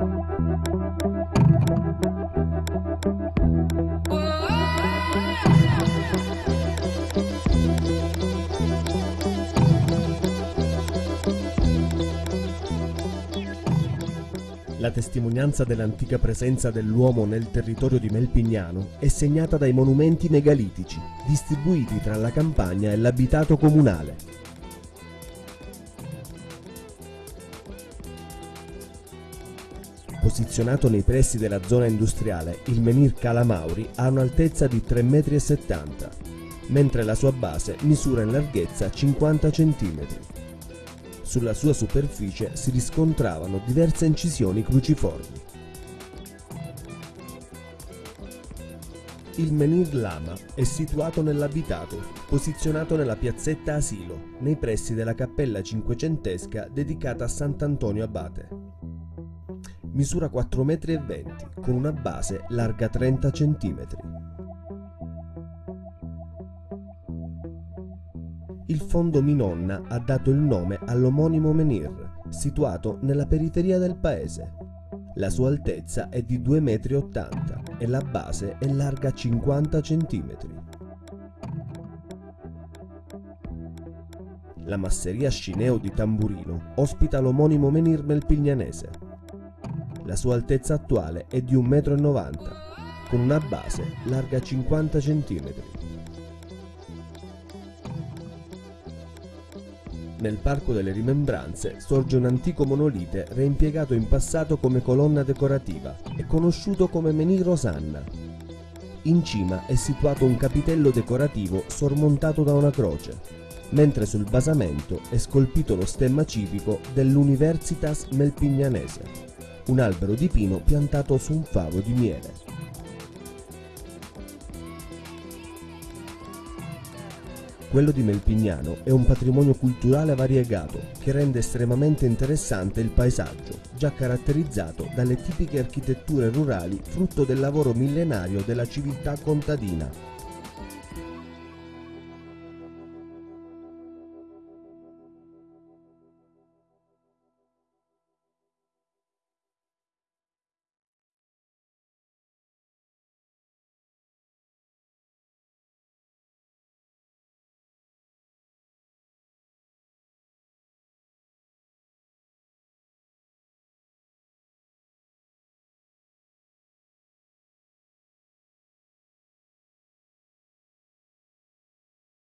La testimonianza dell'antica presenza dell'uomo nel territorio di Melpignano è segnata dai monumenti megalitici, distribuiti tra la campagna e l'abitato comunale. Posizionato nei pressi della zona industriale, il menhir Calamauri ha un'altezza di 3,70 m, mentre la sua base misura in larghezza 50 cm. Sulla sua superficie si riscontravano diverse incisioni cruciformi. Il menhir Lama è situato nell'abitato, posizionato nella piazzetta Asilo, nei pressi della cappella cinquecentesca dedicata a Sant'Antonio Abate. Misura 4,20 m con una base larga 30 cm. Il fondo Minonna ha dato il nome all'omonimo menhir, situato nella periferia del paese. La sua altezza è di 2,80 m e la base è larga 50 cm. La masseria Scineo di Tamburino ospita l'omonimo menhir melpignanese. La sua altezza attuale è di 1,90 m, con una base larga 50 cm. Nel Parco delle Rimembranze sorge un antico monolite reimpiegato in passato come colonna decorativa e conosciuto come menhir Rosanna. In cima è situato un capitello decorativo sormontato da una croce, mentre sul basamento è scolpito lo stemma civico dell'Universitas Melpignanese, un albero di pino piantato su un favo di miele. Quello di Melpignano è un patrimonio culturale variegato che rende estremamente interessante il paesaggio, già caratterizzato dalle tipiche architetture rurali frutto del lavoro millenario della civiltà contadina